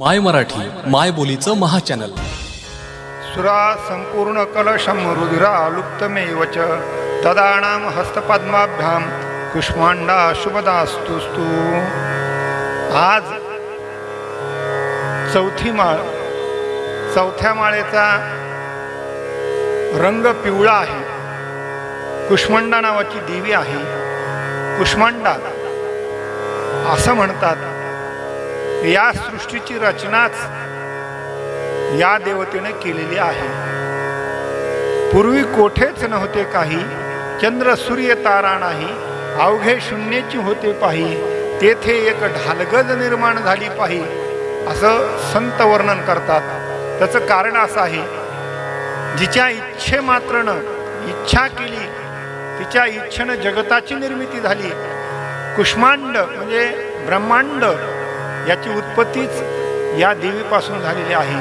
माय मराठी माय बोलीचं महाचॅनल सुरा संपूर्ण कलशम रुधिरा लुप्तमेव च तदाणां हस्तपद्माभ्यां कुष्मांडा शुभदास्तुस्तु. आज चौथी माळ चौथ्या माळेचा रंग पिवळा आहे. कुष्मांडा नावाची देवी आहे. कुष्मांडा असं म्हणतात. या सृष्टीची रचनाच या देवतेने केलेली आहे. पूर्वी कोठेच नव्हते काही चंद्र सूर्य तारा नाही अवघे शून्याची होते पाही तेथे एक ढालगज निर्माण झाली पाही असं संत वर्णन करतात. त्याचं कारण असं आहे जिच्या इच्छे मात्रनं इच्छा केली तिच्या इच्छेनं जगताची निर्मिती झाली. कुष्मांड म्हणजे ब्रह्मांड याची उत्पत्तीच या देवीपासून झालेली आहे.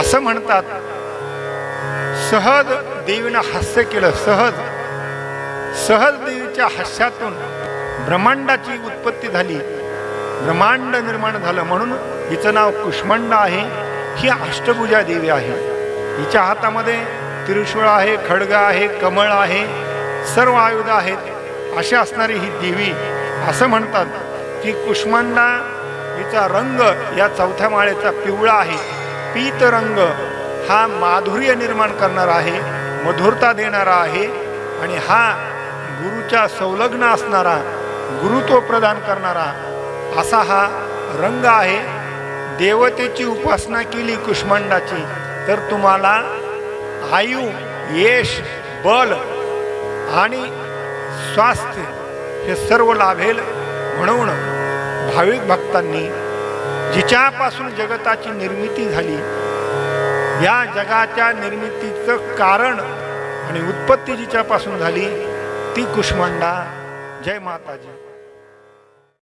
असं म्हणतात सहज देवीनं हास्य केलं सहज सहज देवीच्या हास्यातून ब्रह्मांडाची उत्पत्ती झाली ब्रह्मांड निर्माण झालं. म्हणून हिचं नाव कुष्मांड आहे ही अष्टभुजा देवी आहे. हिच्या हातामध्ये त्रिशूळ आहे खडग आहे कमळ आहे सर्व आयुध आहेत. अशी असणारी ही देवी असं म्हणतात की कुष्मांडा हिचा रंग या चौथ्या माळेचा पिवळा आहे. पीत रंग हा माधुर्य निर्माण करणारा आहे मधुरता देणारा आहे आणि हा गुरुच्या संलग्न असणारा गुरुत्व प्रदान करणारा असा हा रंग आहे. देवतेची उपासना केली कुष्मांडाची तर तुम्हाला आयु यश बल आणि स्वास्थ्य हे सर्व लाभेल म्हणून भाविक भक्तांनी जिच्यापासून जगताची निर्मिती झाली या जगाच्या निर्मितीचं कारण आणि उत्पत्ती जिच्यापासून झाली ती कुष्मांडा. जय माताजी.